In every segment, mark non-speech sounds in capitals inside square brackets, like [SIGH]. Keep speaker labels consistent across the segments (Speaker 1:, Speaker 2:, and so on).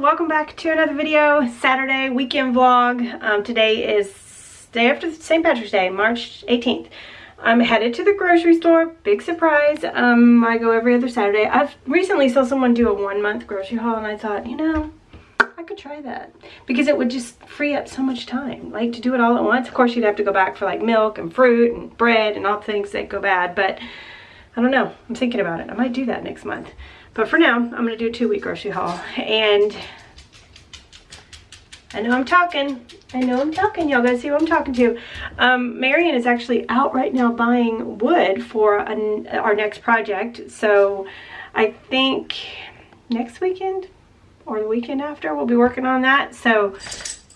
Speaker 1: welcome back to another video Saturday weekend vlog. Um, today is day after St. Patrick's Day March 18th I'm headed to the grocery store. Big surprise. Um, I go every other Saturday. I've recently saw someone do a one month grocery haul and I thought you know I could try that. Because it would just free up so much time like to do it all at once. Of course you'd have to go back for like milk and fruit and bread and all the things that go bad but I don't know. I'm thinking about it. I might do that next month. But for now, I'm going to do a two-week grocery haul. And I know I'm talking. I know I'm talking. Y'all gotta see who I'm talking to. Um, Marion is actually out right now buying wood for an, our next project. So I think next weekend or the weekend after we'll be working on that. So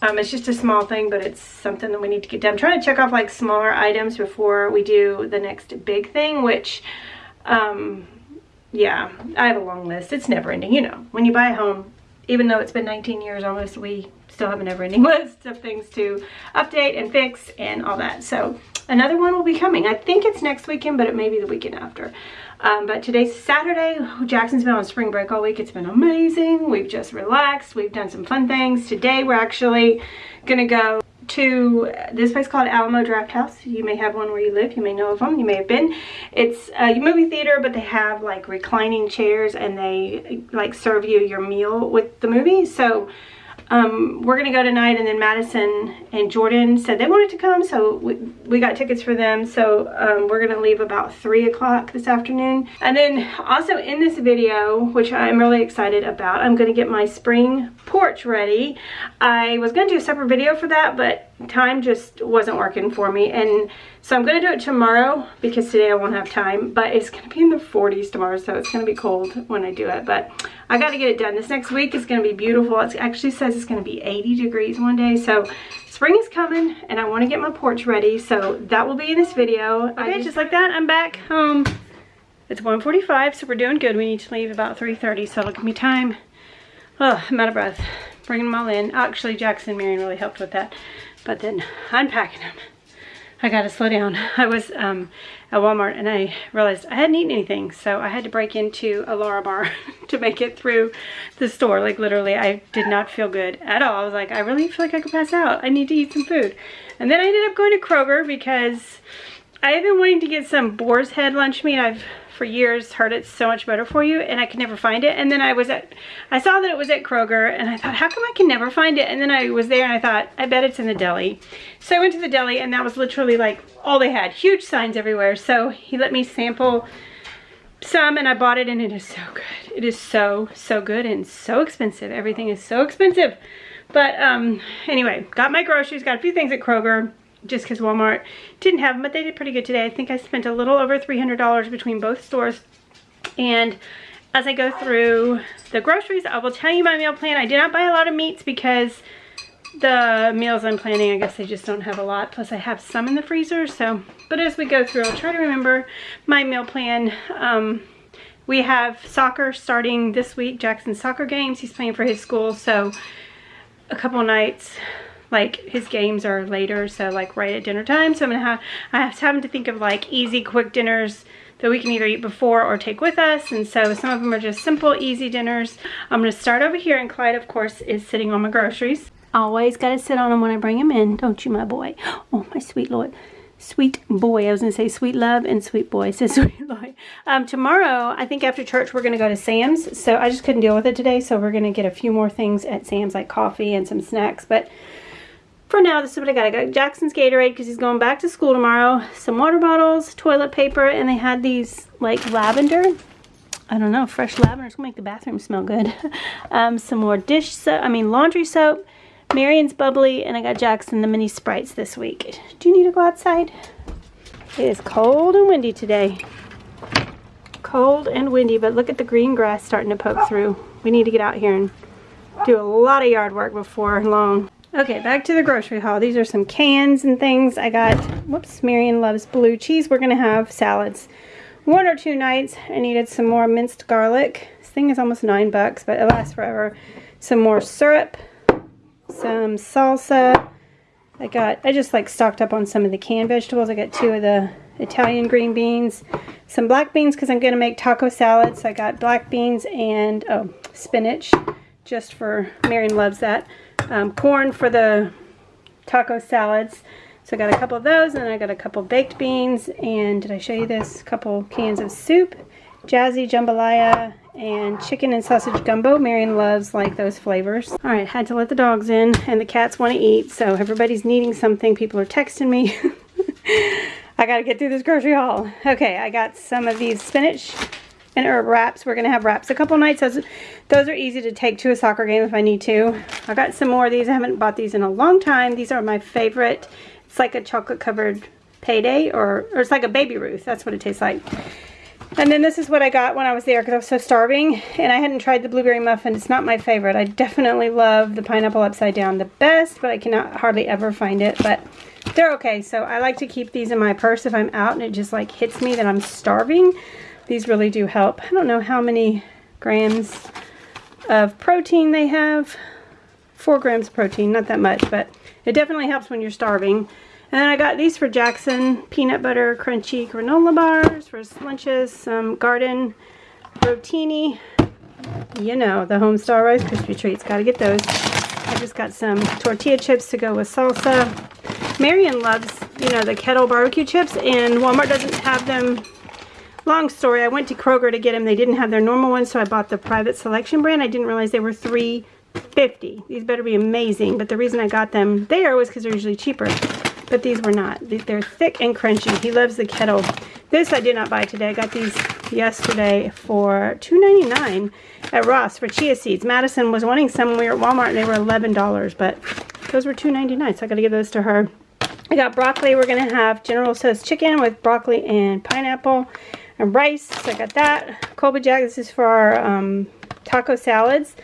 Speaker 1: um, it's just a small thing, but it's something that we need to get done. I'm trying to check off like smaller items before we do the next big thing, which um, yeah, I have a long list. It's never ending. You know, when you buy a home, even though it's been 19 years almost, we still have a never ending [LAUGHS] list of things to update and fix and all that. So another one will be coming. I think it's next weekend, but it may be the weekend after. Um, but today's Saturday. Jackson's been on spring break all week. It's been amazing. We've just relaxed. We've done some fun things. Today we're actually going to go to this place called Alamo Drafthouse. You may have one where you live. You may know of them. You may have been. It's a movie theater, but they have like reclining chairs and they like serve you your meal with the movie. So um, we're to go tonight and then Madison and Jordan said they wanted to come so we, we got tickets for them. So um, we're to leave about 3 o'clock this afternoon. And then also in this video which I'm really excited about I'm to get my spring porch ready. I was going to do a separate video for that but time just wasn't working for me. And so I'm going to do it tomorrow because today I won't have time but it's going to be in the 40s tomorrow so it's going to be cold when I do it. But I got to get it done. This next week is going to be beautiful. It actually says it's going to be 80 degrees one day so spring is coming and I want to get my porch ready. So that will be in this video. Okay just, just like that. I'm back home. It's 1:45, so we're doing good. We need to leave about 3:30, so it'll give me time oh I'm out of breath bringing them all in actually Jackson and Marion really helped with that but then unpacking them. I gotta slow down. [LAUGHS] I was um, at Walmart and I realized I hadn't eaten anything, so I had to break into a Lärabar [LAUGHS] to make it through the store. Like literally, I did not feel good at all. I was like, I really feel like I could pass out. I need to eat some food. And then I ended up going to Kroger because I have been wanting to get some boar's head lunch meat. I've for years heard it's so much better for you and I could never find it. And then I was at I saw that it was at Kroger and I thought how come I can never find it? And then I was there and I thought I bet it's in the deli. So I went to the deli and that was literally like all they had. Huge signs everywhere. So he let me sample some and I bought it and it is so good. It is so so good and so expensive. Everything is so expensive. But um anyway got my groceries got a few things at Kroger just because Walmart didn't have them, but they did pretty good today. I think I spent a little over $300 between both stores. And as I go through the groceries, I will tell you my meal plan. I did not buy a lot of meats because the meals I'm planning, I guess they just don't have a lot. Plus I have some in the freezer. So, but as we go through, I'll try to remember my meal plan. Um, we have soccer starting this week, Jackson's soccer games. He's playing for his school. So a couple nights like his games are later so like right at dinner time so i'm gonna have i have having to think of like easy quick dinners that we can either eat before or take with us and so some of them are just simple easy dinners i'm going to start over here and clyde of course is sitting on my groceries always got to sit on them when i bring them in don't you my boy oh my sweet lord sweet boy. I was going to say sweet love and sweet boy. [LAUGHS] So sweet boy. Um, tomorrow, I think after church, we're going to go to Sam's. So I just couldn't deal with it today. So we're going to get a few more things at Sam's, like coffee and some snacks. But for now, this is what I got. I got Jackson's Gatorade because he's going back to school tomorrow. Some water bottles, toilet paper, and they had these like lavender. I don't know, fresh lavender. It's going to make the bathroom smell good. [LAUGHS] um, some more dish soap, I mean laundry soap. Marion's bubbly, and I got Jackson the mini Sprites this week. Do you need to go outside? It is cold and windy today. Cold and windy, but look at the green grass starting to poke through. We need to get out here and do a lot of yard work before long. Okay, back to the grocery haul. These are some cans and things. I got, whoops, Marion loves blue cheese. We're going to have salads one or two nights. I needed some more minced garlic. This thing is almost nine bucks, but it lasts forever. Some more syrup, some salsa. I got, I just like stocked up on some of the canned vegetables. I got two of the Italian green beans, some black beans because I'm going to make taco salad. So I got black beans and, oh, spinach just for, Marion loves that. Um, corn for the taco salads. So I got a couple of those, and I got a couple baked beans, and did I show you this? A couple cans of soup, jazzy jambalaya, and chicken and sausage gumbo. Marion loves like those flavors. All right, had to let the dogs in, and the cats want to eat, so everybody's needing something. People are texting me. [LAUGHS] I got to get through this grocery haul. Okay, I got some of these spinach and herb wraps. We're going to have wraps a couple nights. Those, those are easy to take to a soccer game if I need to. I got some more of these. I haven't bought these in a long time. These are my favorite. It's like a chocolate covered payday or, or it's like a baby Ruth. That's what it tastes like. And then this is what I got when I was there because I was so starving and I hadn't tried the blueberry muffin. It's not my favorite. I definitely love the pineapple upside down the best, but I cannot hardly ever find it. But they're okay. So I like to keep these in my purse if I'm out and it just like hits me that I'm starving. These really do help. I don't know how many grams of protein they have. Four grams of protein, not that much, but it definitely helps when you're starving. And then I got these for Jackson, peanut butter crunchy granola bars for lunches, some garden rotini, you know, the Homestar Rice Krispie Treats, got to get those. I just got some tortilla chips to go with salsa. Marion loves, you know, the kettle barbecue chips, and Walmart doesn't have them long story, I went to Kroger to get them. They didn't have their normal ones, so I bought the private selection brand. I didn't realize they were three fifty. These better be amazing. But the reason I got them there was because they're usually cheaper. But these were not. They're thick and crunchy. He loves the kettle. This I did not buy today. I got these yesterday for $2.99 at Ross for chia seeds. Madison was wanting some we were at Walmart and they were $11, but those were $2.99, so I got to give those to her. I got broccoli. We're going to have General Tso's chicken with broccoli and pineapple and rice. So I got that. Colby Jack, this is for our um, taco salads.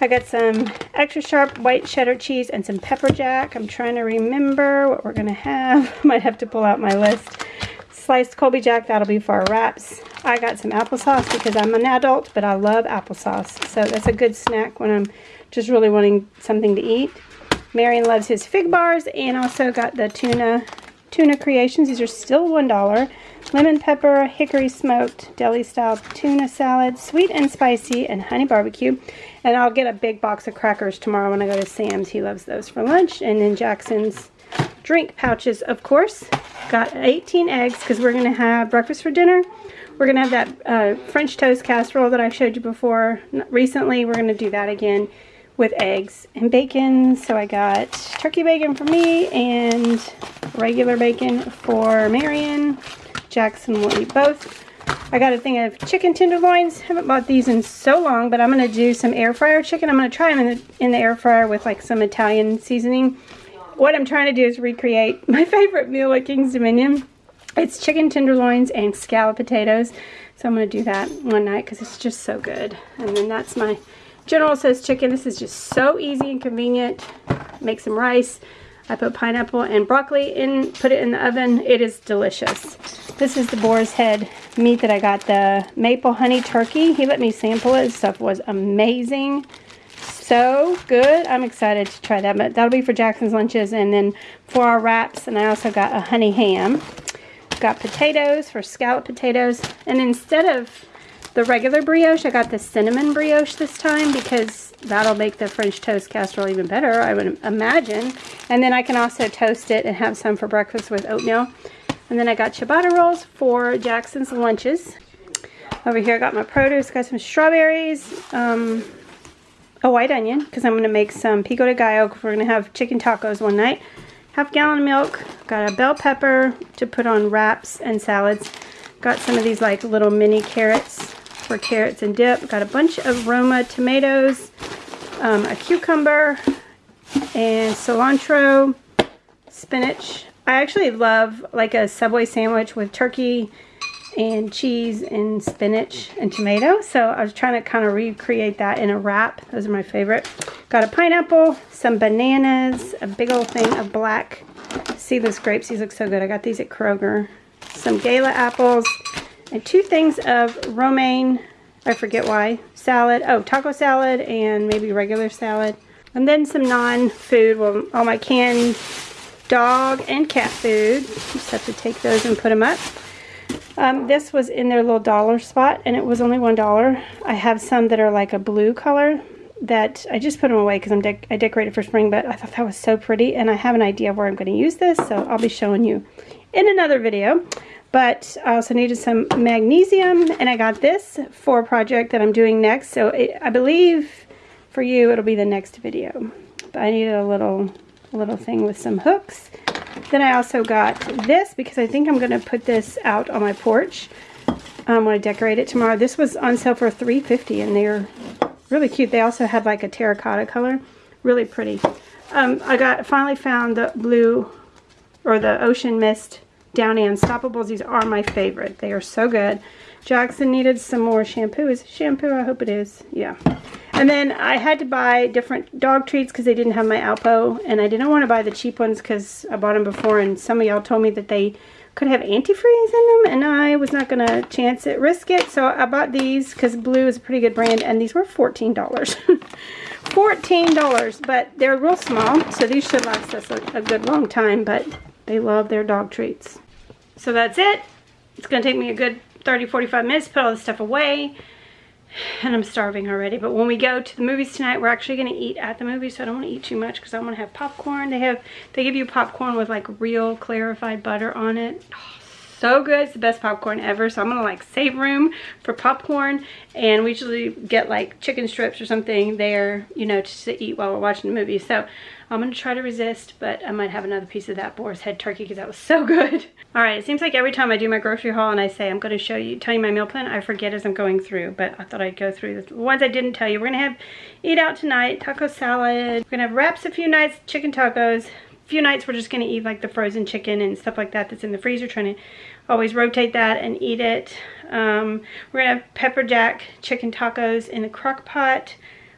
Speaker 1: I got some extra sharp white cheddar cheese and some pepper jack. I'm trying to remember what we're going to have. [LAUGHS] Might have to pull out my list. Sliced Colby Jack, that'll be for our wraps. I got some applesauce because I'm an adult, but I love applesauce. So that's a good snack when I'm just really wanting something to eat. Marion loves his fig bars and also got the tuna tuna creations. These are still $1 lemon pepper, hickory smoked, deli style tuna salad, sweet and spicy, and honey barbecue. And I'll get a big box of crackers tomorrow when I go to Sam's. He loves those for lunch. And then Jackson's drink pouches, of course. Got 18 eggs because we're going to have breakfast for dinner. We're going to have that uh, French toast casserole that I showed you before recently. We're going to do that again with eggs and bacon. So I got turkey bacon for me and regular bacon for Marion. Jackson will eat both. I got a thing of chicken tenderloins. Haven't bought these in so long, but I'm going to do some air fryer chicken. I'm going to try them in the, in the air fryer with like some Italian seasoning. What I'm trying to do is recreate [LAUGHS] my favorite meal at Kings Dominion. It's chicken tenderloins and scallop potatoes. So I'm going to do that one night because it's just so good. And then that's my General Tso's chicken. This is just so easy and convenient. Make some rice. I put pineapple and broccoli in, put it in the oven. It is delicious. This is the boar's head meat that I got, the maple honey turkey. He let me sample it. This stuff was amazing. So good. I'm excited to try that. But that'll be for Jackson's lunches and then for our wraps. And I also got a honey ham. Got potatoes for scallop potatoes. And instead of the regular brioche, I got the cinnamon brioche this time because that'll make the French toast casserole even better, I would imagine. And then I can also toast it and have some for breakfast with oatmeal. And then I got ciabatta rolls for Jackson's lunches. Over here I got my produce, got some strawberries, um, a white onion, because I'm going to make some pico de gallo, we're going to have chicken tacos one night. Half gallon of milk, got a bell pepper to put on wraps and salads. Got some of these like little mini carrots for carrots and dip. Got a bunch of Roma tomatoes, um, a cucumber, and cilantro, spinach. I actually love like a Subway sandwich with turkey and cheese and spinach and tomato. So I was trying to kind of recreate that in a wrap. Those are my favorite. Got a pineapple, some bananas, a big old thing of black seedless grapes. These look so good. I got these at Kroger. Some Gala apples and two things of romaine I forget why. Salad. Oh, taco salad and maybe regular salad. And then some non-food. Well, all my canned dog and cat food. Just have to take those and put them up. Um, this was in their little dollar spot and it was only one dollar. I have some that are like a blue color that I just put them away because I'm de I decorated for spring, but I thought that was so pretty, and I have an idea of where I'm going to use this, so I'll be showing you in another video. But I also needed some magnesium, and I got this for a project that I'm doing next, so it, I believe for you it'll be the next video. But I needed a little, little thing with some hooks. Then I also got this because I think I'm going to put this out on my porch. I'm going to decorate it tomorrow. This was on sale for $3.50 and they're really cute. They also had like a terracotta color. Really pretty. Um, I got finally found the blue or the ocean mist Downy Unstoppables. These are my favorite. They are so good. Jackson needed some more shampoo. Is shampoo? I hope it is. Yeah. And then I had to buy different dog treats because they didn't have my Alpo. And I didn't want to buy the cheap ones because I bought them before. And some of y'all told me that they could have antifreeze in them. And I was not going to chance it, risk it. So I bought these because Blue is a pretty good brand. And these were $14. [LAUGHS] $14. But they're real small. So these should last us a, a good long time. But they love their dog treats. So that's it. It's going to take me a good 30, 45 minutes to put all this stuff away. And I'm starving already. But when we go to the movies tonight, we're actually going to eat at the movies. So I don't want to eat too much because I want to have popcorn. They have, they give you popcorn with like real clarified butter on it. Oh, so good. It's the best popcorn ever. So I'm going to like save room for popcorn. And we usually get like chicken strips or something there, you know, to eat while we're watching the movie. So I'm going to try to resist, but I might have another piece of that boar's head turkey because that was so good. [LAUGHS] All right, it seems like every time I do my grocery haul and I say I'm going to show you, tell you my meal plan, I forget as I'm going through, but I thought I'd go through the ones I didn't tell you. We're going to have eat out tonight, taco salad. We're going to have wraps a few nights, chicken tacos. A few nights we're just going to eat like the frozen chicken and stuff like that that's in the freezer, trying to always rotate that and eat it. Um, we're to have pepper jack chicken tacos in the crock pot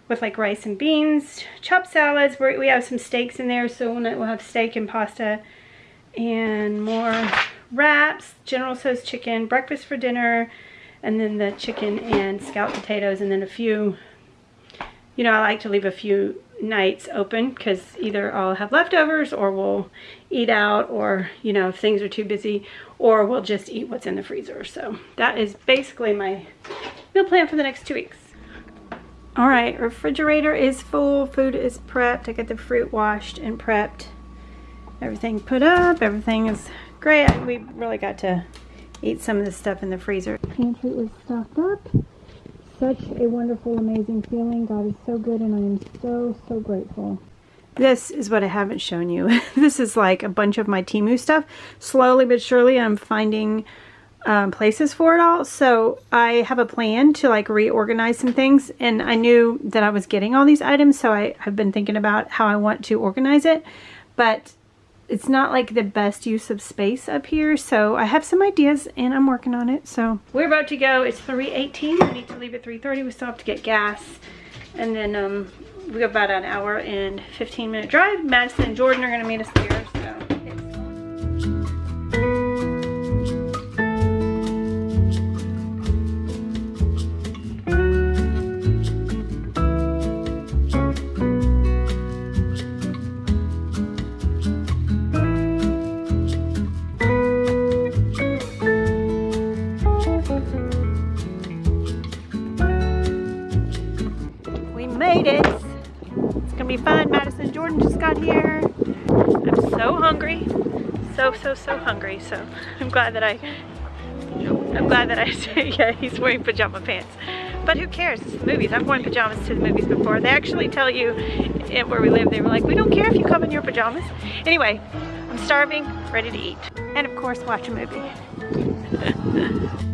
Speaker 1: with like rice and beans, chopped salads. We're, we have some steaks in there, so we'll have steak and pasta and more wraps, General Tso's chicken, breakfast for dinner, and then the chicken and scalloped potatoes, and then a few, you know, I like to leave a few nights open because either I'll have leftovers or we'll eat out or, you know, if things are too busy, or we'll just eat what's in the freezer. So that is basically my meal plan for the next two weeks. All right, refrigerator is full, food is prepped. I got the fruit washed and prepped. Everything put up, everything is great. We really got to eat some of the stuff in the freezer. Pantry is stocked up. Such a wonderful, amazing feeling. God is so good and I am so, so grateful. This is what I haven't shown you. [LAUGHS] this is like a bunch of my Temu stuff. Slowly but surely I'm finding um, places for it all. So I have a plan to like reorganize some things and I knew that I was getting all these items. So I have been thinking about how I want to organize it, but it's not like the best use of space up here. So I have some ideas and I'm working on it. So we're about to go. It's 3.18. I need to leave at 3.30. We still have to get gas. And then um, we have about an hour and 15 minute drive. Madison and Jordan are going to meet us there. so, Jordan just got here. I'm so hungry. So so, so hungry. So I'm glad that I, I'm glad that I [LAUGHS] yeah, he's wearing pajama pants. But who cares? It's the movies. I've worn pajamas to the movies before. They actually tell you eh, where we live, they were like, we don't care if you come in your pajamas. Anyway, I'm starving, ready to eat. And of course, watch a movie. [LAUGHS]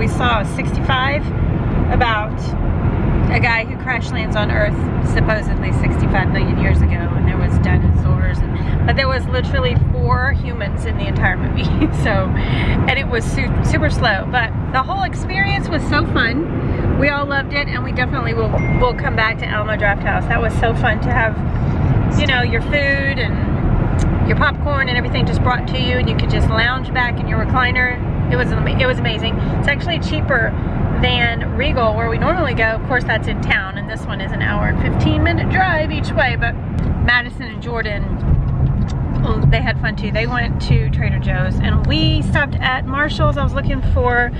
Speaker 1: We saw 65 about a guy who crash lands on Earth supposedly 65 million years ago, and there was dinosaurs, and, but there was literally four humans in the entire movie. [LAUGHS] so, and it was su super slow. But the whole experience was so fun we all loved it and we definitely will, will come back to Alamo Drafthouse. That was so fun to have, you know, your food and your popcorn and everything just brought to you and you could just lounge back in your recliner. It was, it was amazing. It's actually cheaper than Regal where we normally go. Of course that's in town and this one is an hour and 15 minute drive each way but Madison and Jordan they had fun too. They went to Trader Joe's and we stopped at Marshall's. I was looking for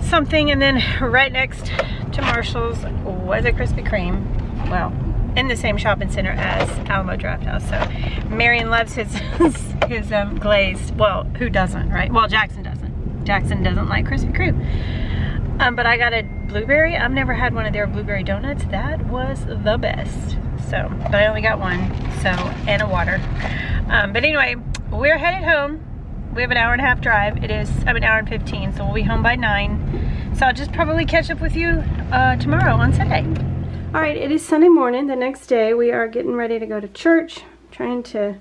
Speaker 1: something and then right next to Marshall's was a Krispy Kreme. Well, in the same shopping center as Alamo Drafthouse. So Marion loves his [LAUGHS] his um, glazed. Well, who doesn't, right? Well, Jackson doesn't. Jackson doesn't like Krispy Kreme. Um, but I got a blueberry. I've never had one of their blueberry donuts. That was the best. So, but I only got one. So, and a water. Um, but anyway, we're headed home. We have an hour and a half drive. It is, I'm an hour and 15, so we'll be home by nine. So I'll just probably catch up with you uh, tomorrow on Sunday. All right, it is Sunday morning. The next day, we are getting ready to go to church. trying to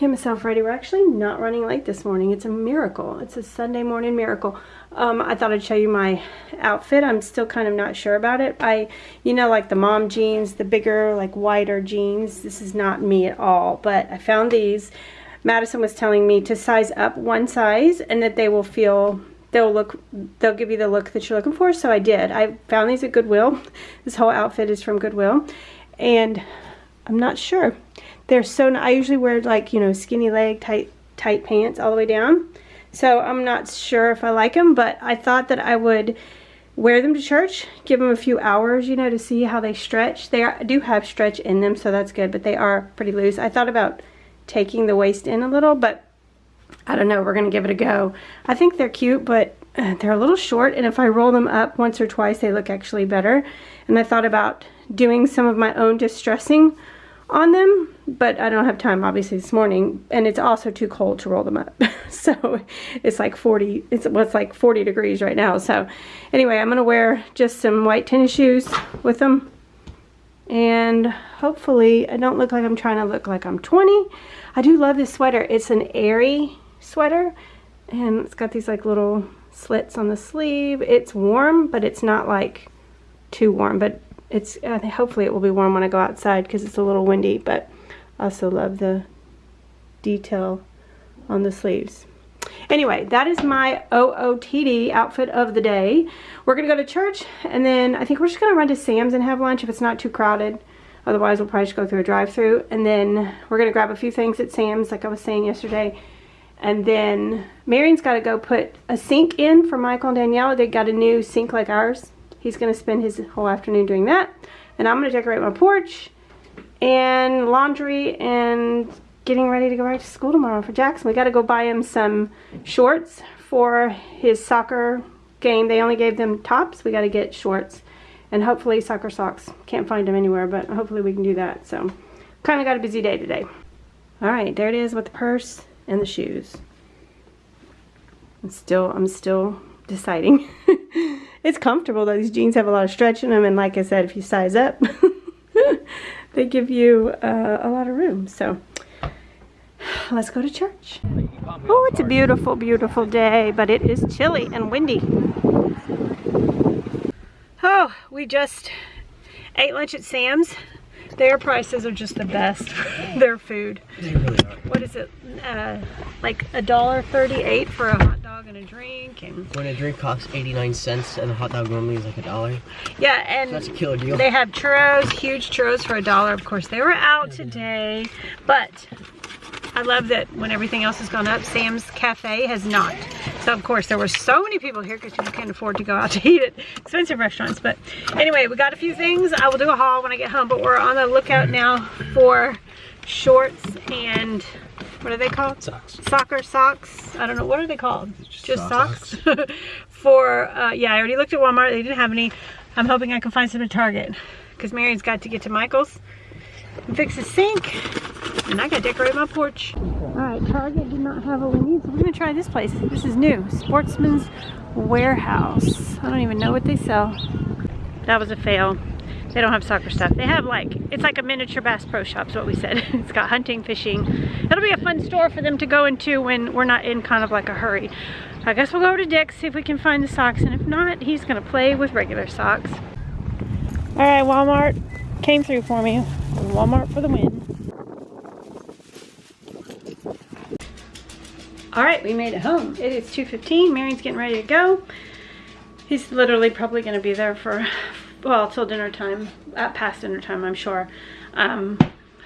Speaker 1: get myself ready. We're actually not running late this morning. It's a miracle. It's a Sunday morning miracle. Um, I thought I'd show you my outfit. I'm still kind of not sure about it. I, you know, like the mom jeans, the bigger, like wider jeans. This is not me at all, but I found these. Madison was telling me to size up one size and that they will feel they'll look they'll give you the look that you're looking for so I did I found these at Goodwill [LAUGHS] this whole outfit is from Goodwill and I'm not sure they're so I usually wear like you know skinny leg tight tight pants all the way down so I'm not sure if I like them, but I thought that I would wear them to church, give them a few hours, you know, to see how they stretch. They are, do have stretch in them, so that's good, but they are pretty loose. I thought about taking the waist in a little, but I don't know. We're going to give it a go. I think they're cute, but uh, they're a little short, and if I roll them up once or twice, they look actually better. And I thought about doing some of my own distressing on them, but I don't have time obviously this morning, and it's also too cold to roll them up. [LAUGHS] so it's like 40, it's what's like 40 degrees right now. So anyway, I'm gonna wear just some white tennis shoes with them, and hopefully I don't look like I'm trying to look like I'm 20. I do love this sweater. It's an airy sweater, and it's got these like little slits on the sleeve. It's warm, but it's not like too warm, but it's uh, hopefully it will be warm when I go outside because it's a little windy but I also love the detail on the sleeves. Anyway that is my OOTD outfit of the day. We're gonna go to church and then I think we're just gonna run to Sam's and have lunch if it's not too crowded. Otherwise we'll probably just go through a drive-through and then we're gonna grab a few things at Sam's like I was saying yesterday. And then Marion's got to go put a sink in for Michael and Danielle. They got a new sink like ours He's going to spend his whole afternoon doing that. And I'm going to decorate my porch and laundry and getting ready to go back to school tomorrow for Jackson. We got to go buy him some shorts for his soccer game. They only gave them tops. We got to get shorts and hopefully soccer socks. Can't find them anywhere, but hopefully we can do that. So kind of got a busy day today. All right, there it is with the purse and the shoes. I'm still, I'm still deciding. [LAUGHS] It's comfortable though. These jeans have a lot of stretch in them. And like I said, if you size up, [LAUGHS] they give you uh, a lot of room. So [SIGHS] let's go to church. Oh, it's a beautiful, beautiful day, but it is chilly and windy. Oh, we just ate lunch at Sam's. Their prices are just the best. Their food. What is it? Uh, like a dollar thirty-eight for a hot dog and a drink. And
Speaker 2: when a drink costs 89 cents and a hot dog normally is like a dollar.
Speaker 1: Yeah, and
Speaker 2: so that's a killer deal.
Speaker 1: They have churros, huge churros for a dollar. Of course, they were out today, but I love that when everything else has gone up, Sam's Cafe has not. So of course there were so many people here because people can't afford to go out [LAUGHS] to eat at expensive restaurants. But anyway, we got a few things. I will do a haul when I get home, but we're on the lookout now for shorts and what are they called?
Speaker 2: Socks.
Speaker 1: Soccer socks. I don't know. What are they called?
Speaker 2: Just,
Speaker 1: Just socks? socks? [LAUGHS] for, uh, yeah, I already looked at Walmart. They didn't have any. I'm hoping I can find some at Target because Marion's got to get to Michael's and fix the sink and I gotta decorate my porch. All right, Target did not have what we need, so we're gonna try this place. This is new, Sportsman's Warehouse. I don't even know what they sell. That was a fail. They don't have soccer stuff. They have like, it's like a miniature Bass Pro Shop is what we said. [LAUGHS] it's got hunting, fishing. It'll be a fun store for them to go into when we're not in kind of like a hurry. I guess we'll go to Dick's, see if we can find the socks. And if not, he's gonna play with regular socks. All right, Walmart came through for me. Walmart for the win. All right, we made it home. It is 2.15, Marion's getting ready to go. He's literally probably gonna be there for, well, till dinner time, at past dinner time, I'm sure. Um,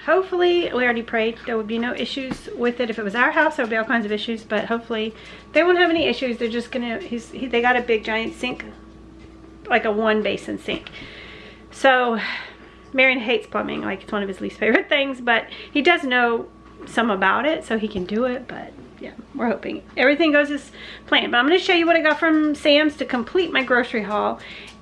Speaker 1: hopefully, we already prayed, there would be no issues with it. If it was our house, there would be all kinds of issues, but hopefully they won't have any issues. They're just gonna, he's, he, they got a big giant sink, like a one basin sink. So, Marion hates plumbing, like it's one of his least favorite [LAUGHS] things, but he does know some about it, so he can do it, but yeah, we're hoping everything goes as planned. But I'm going to show you what I got from Sam's to complete my grocery haul.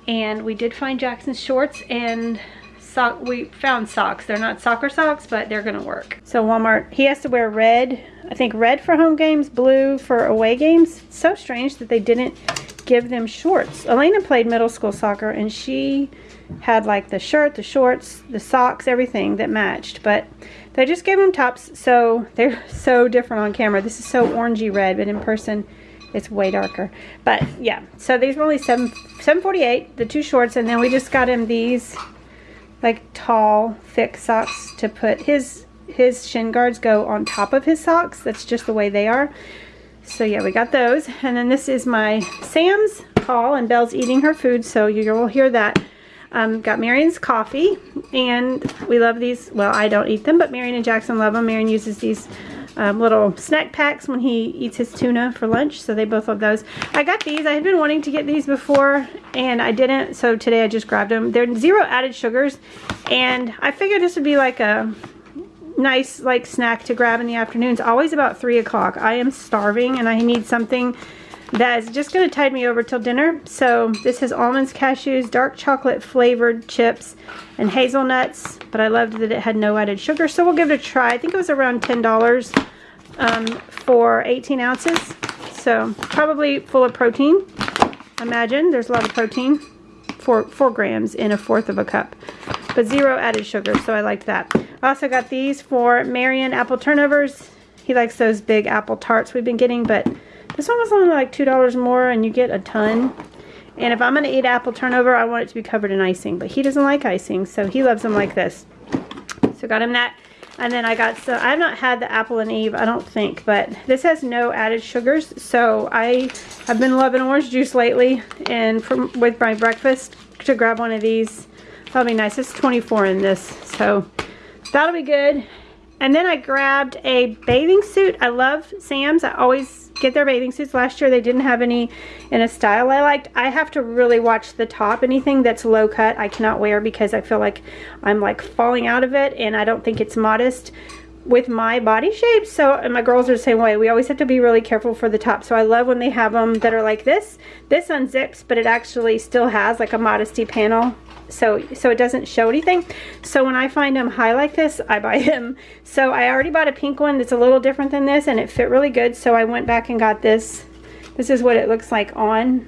Speaker 1: And we did find Jackson's shorts and sock. We found socks. They're not soccer socks, but they're going to work. So Walmart, he has to wear red. I think red for home games, blue for away games. So strange that they didn't give them shorts. Elena played middle school soccer and she had like the shirt, the shorts, the socks, everything that matched. But they just gave them tops, so [LAUGHS] they're so different on camera. This is so orangey red, but in person, it's way darker. But yeah, so these were only 7 748 the two shorts, and then we just got him these like tall, thick socks to put his his shin guards go on top of his socks. That's just the way they are. So yeah, we got those. And then this is my Sam's haul, and Belle's eating her food, so you will hear that. Um, got Marion's coffee, and we love these. Well, I don't eat them, but Marion and Jackson love them. Marion uses these um, little snack packs when he eats his tuna for lunch, so they both love those. I got these. I had been wanting to get these before, and I didn't, so today I just grabbed them. They're zero added sugars, and I figured this would be like a nice like snack to grab in the afternoons. Always about 3 o'clock. I am starving, and I need something that is just going to tide me over till dinner. So this has almonds, cashews, dark chocolate flavored chips, and hazelnuts. But I loved that it had no added sugar. So we'll give it a try. I think it was around $10 um, for 18 ounces. So probably full of protein. Imagine there's a lot of protein. Four, four grams in a fourth of a cup. But zero added sugar, so I liked that. I also got these for Marion apple turnovers. He likes those big apple tarts we've been getting, but this one was only like $2 more and you get a ton. And if I'm going to eat apple turnover, I want it to be covered in icing. But he doesn't like icing, so he loves them like this. So got him that. And then I got, so I've not had the apple and eve, I don't think, but this has no added sugars. So I have been loving orange juice lately and from, with my breakfast to grab one of these. That'll be nice. It's 24 in this, so that'll be good. And then I grabbed a bathing suit. I love Sam's. I always get their bathing suits last year. They didn't have any in a style I liked. I have to really watch the top. Anything that's low cut I cannot wear because I feel like I'm like falling out of it and I don't think it's modest with my body shape. So, and my girls are the same way. We always have to be really careful for the top. So I love when they have them that are like this. This unzips, but it actually still has like a modesty panel so so it doesn't show anything. So when I find them high like this I buy [LAUGHS] them. So I already bought a pink one that's a little different than this and it fit really good. So I went back and got this. This is what it looks like on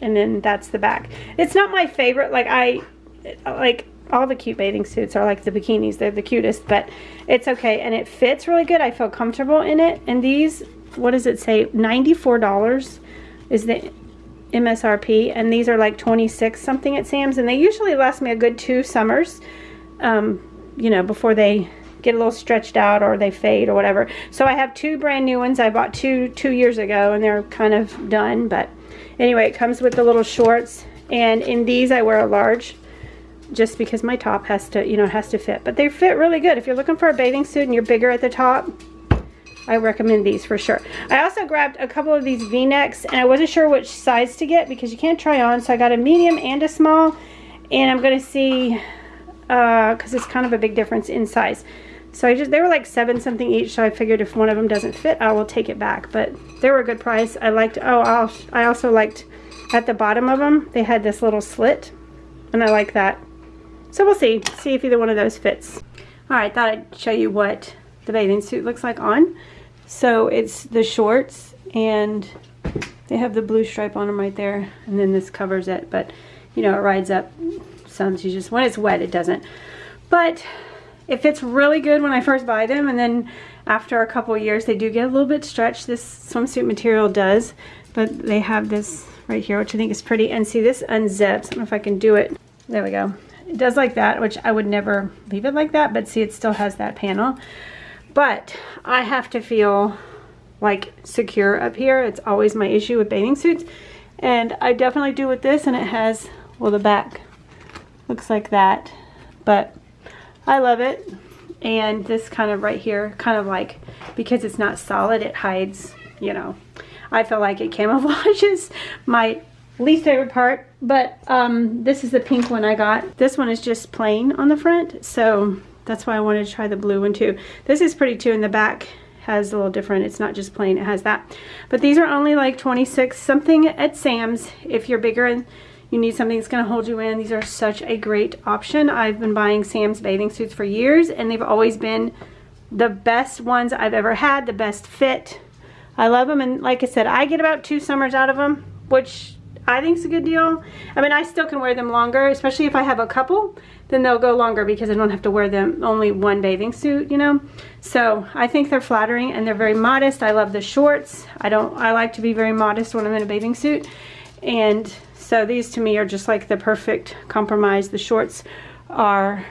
Speaker 1: and then that's the back. It's not my favorite. Like I like all the cute bathing suits are like the bikinis. They're the cutest but it's okay. And it fits really good. I feel comfortable in it. And these what does it say? $94 is the MSRP and these are like 26 something at Sam's and they usually last me a good two summers um, you know before they get a little stretched out or they fade or whatever. So I have two brand new ones I bought two two years ago and they're kind of done but anyway it comes with the little shorts and in these I wear a large just because my top has to you know has to fit but they fit really good. If you're looking for a bathing suit and you're bigger at the top I recommend these for sure. I also grabbed a couple of these v-necks and I wasn't sure which size to get because you can't try on. So I got a medium and a small and I'm going to see because uh, it's kind of a big difference in size. So I just they were like seven something each. So I figured if one of them doesn't fit, I will take it back. But they were a good price. I liked, oh, I'll, I also liked at the bottom of them, they had this little slit and I like that. So we'll see, see if either one of those fits. All right, thought I'd show you what the bathing suit looks like on. So it's the shorts and they have the blue stripe on them right there and then this covers it but you know it rides up sun's just when it's wet, it doesn't. But it fits really good when I first buy them. And then after a couple years, they do get a little bit stretched. This swimsuit material does. But they have this right here, which I think is pretty. And see, this unzips. I don't know if I can do it. There we go. It does like that, which I would never leave it like that. But see, it still has that panel. But I have to feel like secure up here. It's always my issue with bathing suits. And I definitely do with this. And it has, well, the back looks like that. But I love it. And this kind of right here, kind of like, because it's not solid, it hides, you know, I feel like it [LAUGHS] camouflages my least favorite part. But um, this is the pink one I got. This one is just plain on the front. So that's why I wanted to try the blue one too. This is pretty too in the back has a little different. It's not just plain, it has that. But these are only like 26 something at Sam's. If you're bigger and you need something that's going to hold you in, these are such a great option. I've been buying Sam's bathing suits for years and they've always been the best ones I've ever had, the best fit. I love them and like I said, I get about two summers out of them, which I think is a good deal. I mean, I still can wear them longer, especially if I have a couple, then they'll go longer because I don't have to wear them only one bathing suit, you know? So I think they're flattering and they're very modest. I love the shorts. I don't, I like to be very modest when I'm in a bathing suit. And so these to me are just like the perfect compromise. The shorts are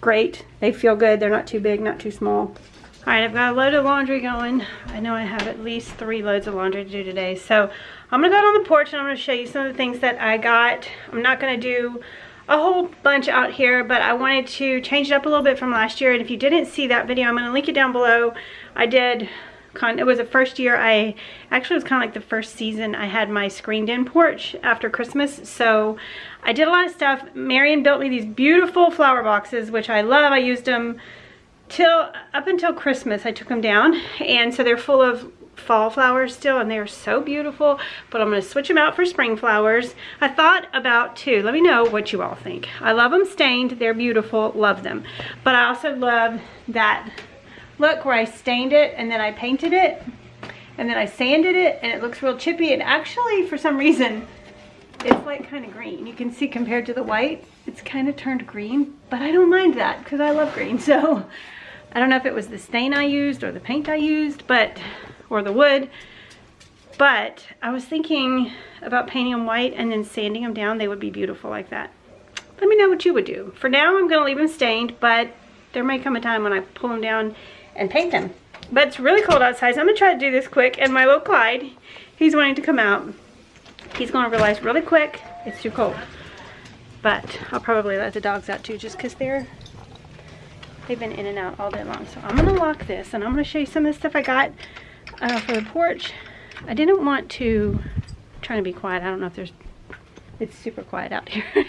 Speaker 1: great. They feel good. They're not too big, not too small. All right, I've got a load of laundry going. I know I have at least three loads of laundry to do today. So I'm gonna go out on the porch and I'm gonna show you some of the things that I got. I'm not gonna do a whole bunch out here, but I wanted to change it up a little bit from last year. And if you didn't see that video, I'm gonna link it down below. I did, it was the first year I, actually was kind of like the first season I had my screened in porch after Christmas. So I did a lot of stuff. Marion built me these beautiful flower boxes, which I love. I used them till up until Christmas I took them down and so they're full of fall flowers still and they're so beautiful but I'm going to switch them out for spring flowers. I thought about two let me know what you all think. I love them stained they're beautiful love them. But I also love that look where I stained it and then I painted it and then I sanded it and it looks real chippy and actually for some reason it's like kind of green. You can see compared to the white it's kind of turned green but I don't mind that because I love green. [LAUGHS] So I don't know if it was the stain I used or the paint I used, but, or the wood, but I was thinking about painting them white and then sanding them down. They would be beautiful like that. Let me know what you would do. For now, I'm gonna leave them stained, but there may come a time when I pull them down and paint them. But it's really cold outside, so I'm gonna try to do this quick. And my little Clyde, he's wanting to come out. He's gonna realize really quick it's too cold. But I'll probably let the dogs out too, just because they're They've been in and out all day long. So I'm going to lock this and I'm going to show you some of the stuff I got uh, for the porch. I didn't want to, trying to be quiet. I don't know if there's, it's super quiet out here. [LAUGHS]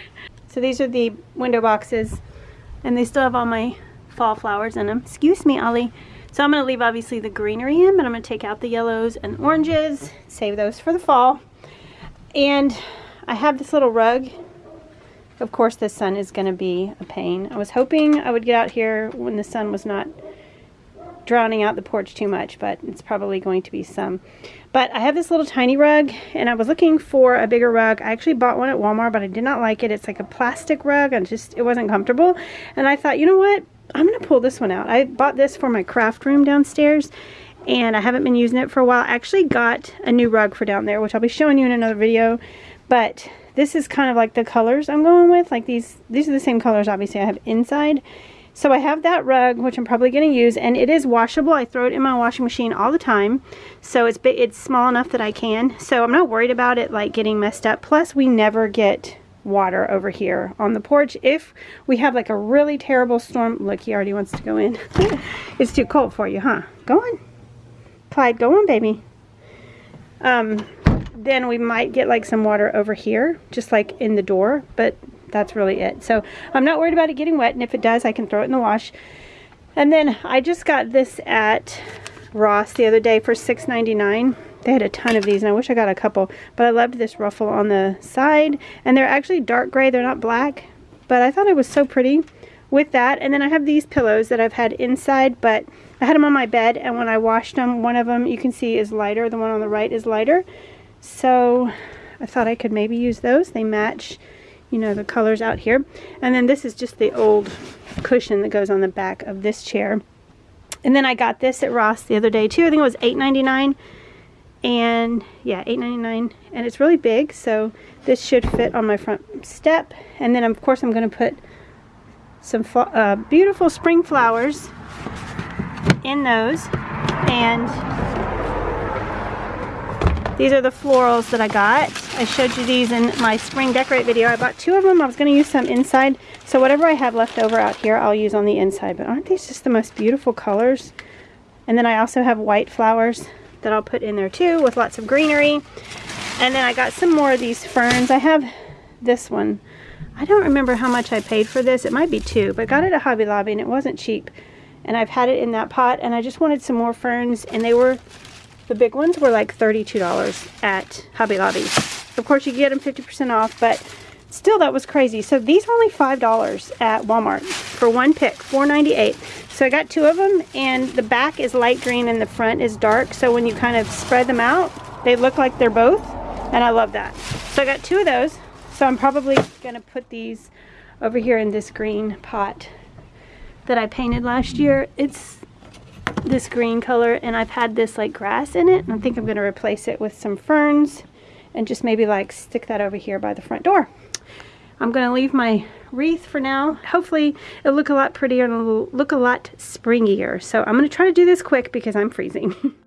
Speaker 1: so these are the window boxes and they still have all my fall flowers in them. Excuse me, Ollie. So I'm going to leave obviously the greenery in, but I'm going to take out the yellows and oranges, save those for the fall. And I have this little rug of course, the sun is going to be a pain. I was hoping I would get out here when the sun was not drowning out the porch too much, but it's probably going to be some. But I have this little tiny rug, and I was looking for a bigger rug. I actually bought one at Walmart, but I did not like it. It's like a plastic rug, and just it wasn't comfortable. And I thought, you know what? I'm going to pull this one out. I bought this for my craft room downstairs, and I haven't been using it for a while. I actually got a new rug for down there, which I'll be showing you in another video. But this is kind of like the colors I'm going with. Like these, these are the same colors obviously I have inside. So I have that rug, which I'm probably going to use, and it is washable. I throw it in my washing machine all the time. So it's it's small enough that I can. So I'm not worried about it like getting messed up. Plus, we never get water over here on the porch. If we have like a really terrible storm, look, he already wants to go in. [LAUGHS] it's too cold for you, huh? Go on. Clyde, go on, baby. Um, then we might get like some water over here, just like in the door, but that's really it. So I'm not worried about it getting wet, and if it does, I can throw it in the wash. And then I just got this at Ross the other day for $6.99. They had a ton of these, and I wish I got a couple, but I loved this ruffle on the side, and they're actually dark gray. They're not black, but I thought it was so pretty with that. And then I have these pillows that I've had inside, but I had them on my bed, and when I washed them, one of them you can see is lighter. The one on the right is lighter. So I thought I could maybe use those. They match, you know, the colors out here. And then this is just the old cushion that goes on the back of this chair. And then I got this at Ross the other day too. I think it was $8.99 and yeah $8.99 and it's really big so this should fit on my front step and then of course I'm going to put some uh, beautiful spring flowers in those and these are the florals that I got. I showed you these in my spring decorate video. I bought two of them. I was going to use some inside. So whatever I have left over out here, I'll use on the inside. But aren't these just the most beautiful colors? And then I also have white flowers that I'll put in there too with lots of greenery. And then I got some more of these ferns. I have this one. I don't remember how much I paid for this. It might be two, but I got it at Hobby Lobby and it wasn't cheap. And I've had it in that pot and I just wanted some more ferns and they were, the big ones were like $32 at Hobby Lobby. Of course you get them 50% off, but still that was crazy. So these are only $5 at Walmart for one pick, $4.98. So I got two of them and the back is light green and the front is dark. So when you kind of spread them out, they look like they're both and I love that. So I got two of those. So I'm probably gonna put these over here in this green pot that I painted last year. It's this green color and I've had this like grass in it. I think I'm gonna replace it with some ferns and just maybe like stick that over here by the front door. I'm going to leave my wreath for now. Hopefully it'll look a lot prettier and it'll look a lot springier. So I'm going to try to do this quick because I'm freezing. [LAUGHS]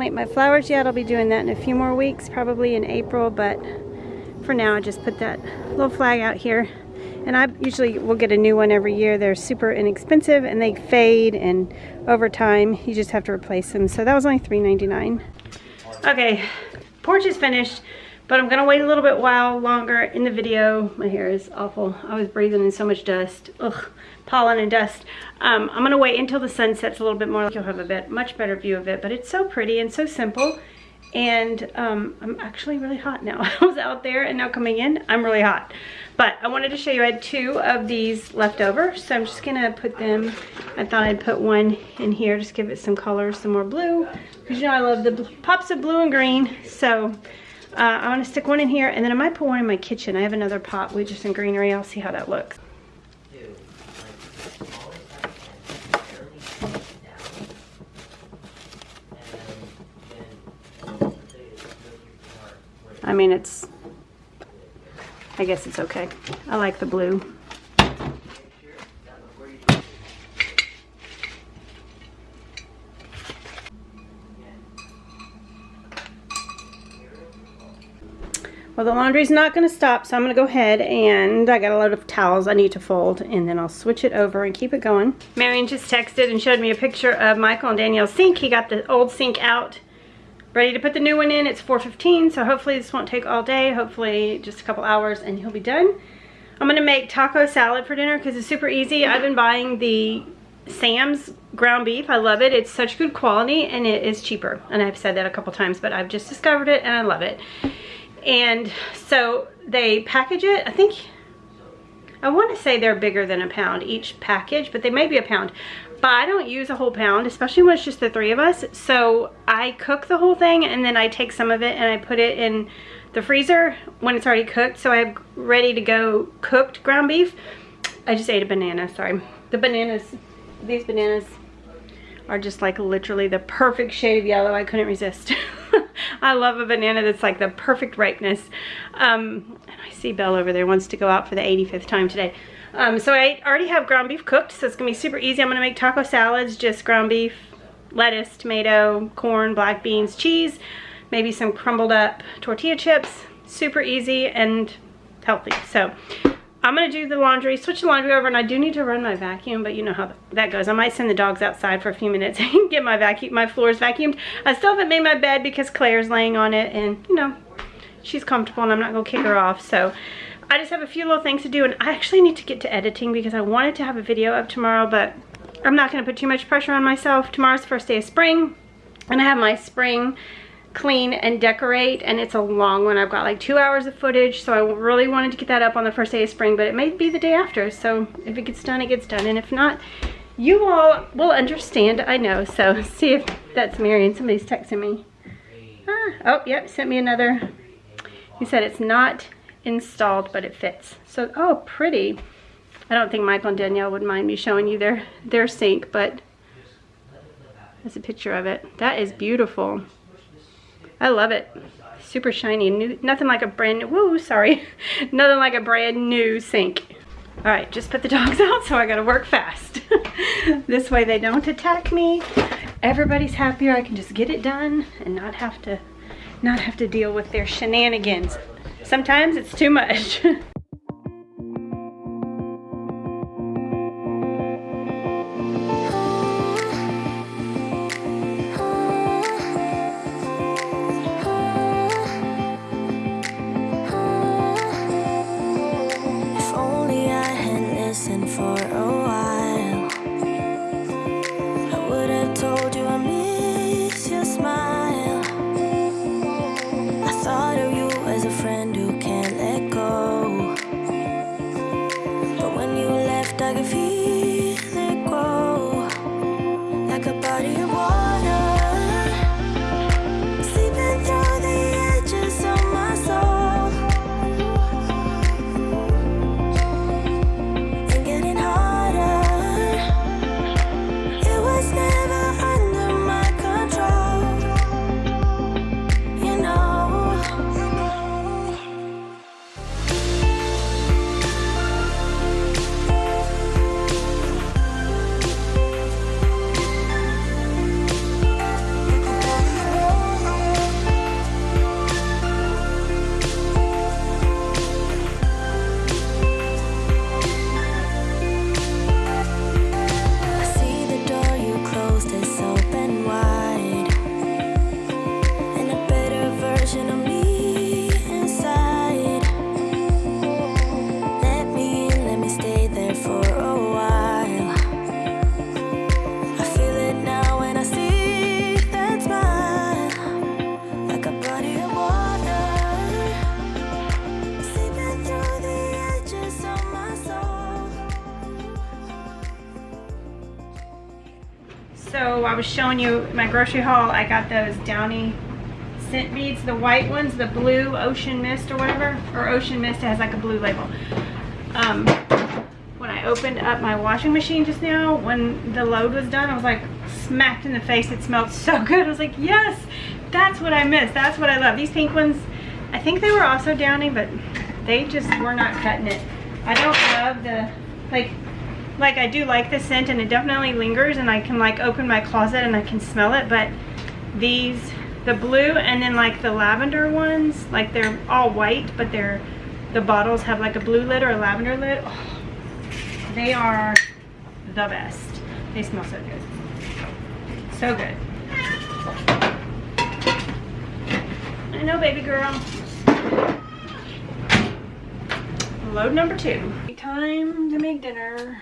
Speaker 1: plant my flowers yet. I'll be doing that in a few more weeks, probably in April, but for now I just put that little flag out here. And I usually will get a new one every year. They're super inexpensive and they fade and over time you just have to replace them. So that was only $3.99. Okay, porch is finished. But I'm gonna wait a little bit while longer in the video. My hair is awful. I was breathing in so much dust. Ugh, pollen and dust. Um, I'm gonna wait until the sun sets a little bit more. You'll have a bit, much better view of it. But it's so pretty and so simple. And um, I'm actually really hot now. [LAUGHS] I was out there and now coming in, I'm really hot. But I wanted to show you, I had two of these left over. So I'm just gonna put them, I thought I'd put one in here, just give it some color, some more blue. Because you know I love the pops of blue and green. So uh, I want to stick one in here and then I might put one in my kitchen. I have another pot with just some greenery. I'll see how that looks. I mean, it's, I guess it's okay. I like the blue. Well, the laundry's not going to stop, so I'm going to go ahead and I got a load of towels I need to fold, and then I'll switch it over and keep it going. Marion just texted and showed me a picture of Michael and Danielle's sink. He got the old sink out, ready to put the new one in. It's 4.15, so hopefully this won't take all day. Hopefully just a couple hours and he'll be done. I'm going to make taco salad for dinner because it's super easy. I've been buying the Sam's ground beef. I love it. It's such good quality and it is cheaper. And I've said that a couple times, but I've just discovered it and I love it. And so they package it, I think, I want to say they're bigger than a pound each package, but they may be a pound. But I don't use a whole pound, especially when it's just the three of us. So I cook the whole thing and then I take some of it and I put it in the freezer when it's already cooked. So I have ready to go cooked ground beef. I just ate a banana, sorry. The bananas, these bananas are just like literally the perfect shade of yellow. I couldn't resist. [LAUGHS] I love a banana that's like the perfect ripeness. Um, and I see Belle over there wants to go out for the 85th time today. Um, so I already have ground beef cooked, so it's gonna be super easy. I'm gonna make taco salads, just ground beef, lettuce, tomato, corn, black beans, cheese, maybe some crumbled up tortilla chips. Super easy and healthy. So I'm gonna do the laundry, switch the laundry over, and I do need to run my vacuum, but you know how that goes. I might send the dogs outside for a few minutes [LAUGHS] and get my vacuum, my floors vacuumed. I still haven't made my bed because Claire's laying on it, and you know, she's comfortable, and I'm not gonna kick her off. So I just have a few little things to do, and I actually need to get to editing because I wanted to have a video up tomorrow, but I'm not gonna put too much pressure on myself. Tomorrow's the first day of spring, and I have my spring clean and decorate and it's a long one. I've got like two hours of footage so I really wanted to get that up on the first day of spring but it may be the day after so if it gets done it gets done and if not you all will understand I know so [LAUGHS] see if that's Marion somebody's texting me. Ah, oh yep sent me another. He said it's not installed but it fits so oh pretty I don't think Michael and Danielle would mind me showing you their their sink but that's a picture of it that is beautiful I love it. Super shiny. New, nothing like a brand new, woo, sorry. [LAUGHS] nothing like a brand new sink. All right, just put the [LAUGHS] dogs out, so I gotta work fast. [LAUGHS] this way they don't attack me. Everybody's happier. I can just get it done and not have to, not have to deal with their shenanigans. Sometimes it's too much. [LAUGHS] was showing you my grocery haul, I got those Downy scent beads, the white ones, the blue ocean mist or whatever, or ocean mist has like a blue label. Um, when I opened up my washing machine just now, when the load was done, I was like smacked in the face. It smelled [LAUGHS] so good. I was like, yes, that's what I miss. That's what I love. These pink ones, I think they were also Downy, but they just were not cutting it. I don't love the, like, like I do like the scent and it definitely lingers and I can like open my closet and I can smell it, but these, the blue and then like the lavender ones, like they're all white, but they're, the bottles have like a blue lid or a lavender lid. Oh, they are the best. They smell so good. So good. I know, baby girl. Load number two. Time to make dinner.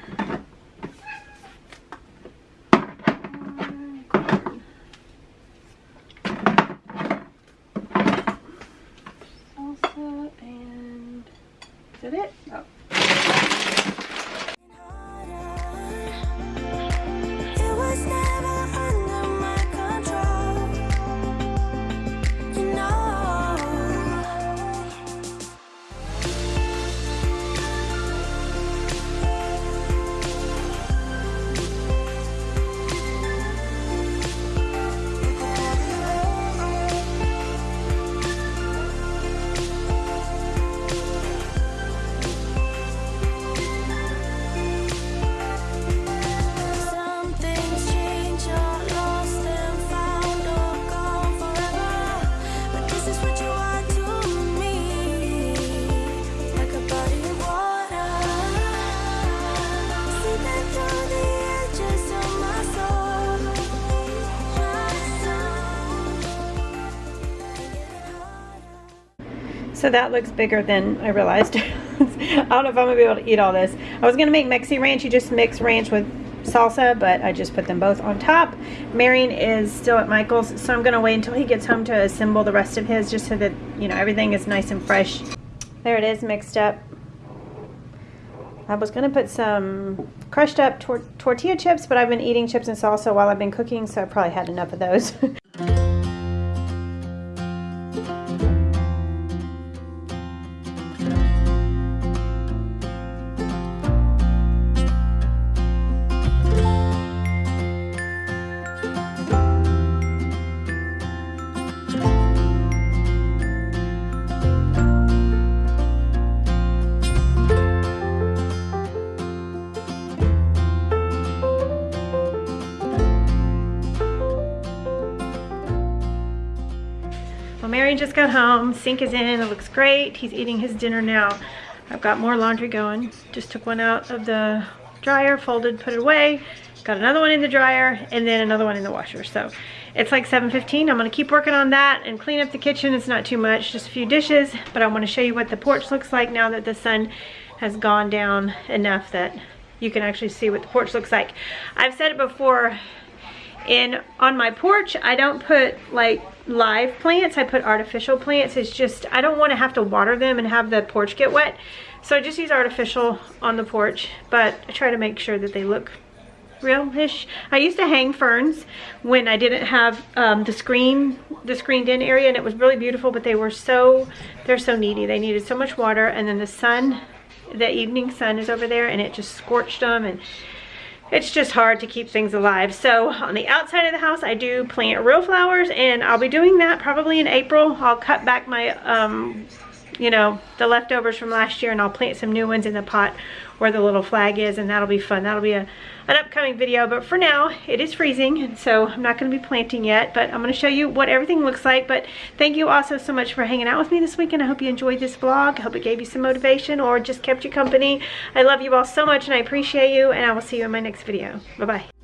Speaker 1: So that looks bigger than I realized. [LAUGHS] I don't know if I'm gonna be able to eat all this. I was gonna make Mexi ranch. You just mix ranch with salsa, but I just put them both on top. Marion is still at Michael's, so I'm gonna wait until he gets home to assemble the rest of his, just so that you know everything is nice and fresh. There it is, mixed up. I was gonna put some crushed up tor tortilla chips, but I've been eating chips and salsa while I've been cooking, so I probably had enough of those. [LAUGHS] just got home. Sink is in. It looks great. He's eating his dinner now. I've got more laundry going. Just took one out of the dryer, folded, put it away. Got another one in the dryer and then another one in the washer. So it's like 7.15. I'm going to keep working on that and clean up the kitchen. It's not too much, just a few dishes. But I want to show you what the porch looks like now that the sun has gone down enough that you can actually see what the porch looks like. I've said it before, in on my porch, I don't put like live plants. I put artificial plants. It's just, I don't want to have to water them and have the porch get wet. So I just use artificial on the porch, but I try to make sure that they look real-ish. I used to hang ferns when I didn't have um, the screen, the screened in area and it was really beautiful, but they were so, they're so needy. They needed so much water and then the sun, the evening sun is over there and it just scorched them and it's just hard to keep things alive. So on the outside of the house, I do plant real flowers and I'll be doing that probably in April. I'll cut back my, um, you know, the leftovers from last year and I'll plant some new ones in the pot where the little flag is and that'll be fun. That'll be a, an upcoming video, but for now it is freezing and so I'm not going to be planting yet, but I'm going to show you what everything looks like. But thank you also so much for hanging out with me this weekend. I hope you enjoyed this vlog. I hope it gave you some motivation or just kept you company. I love you all so much and I appreciate you and I will see you in my next video. Bye-bye.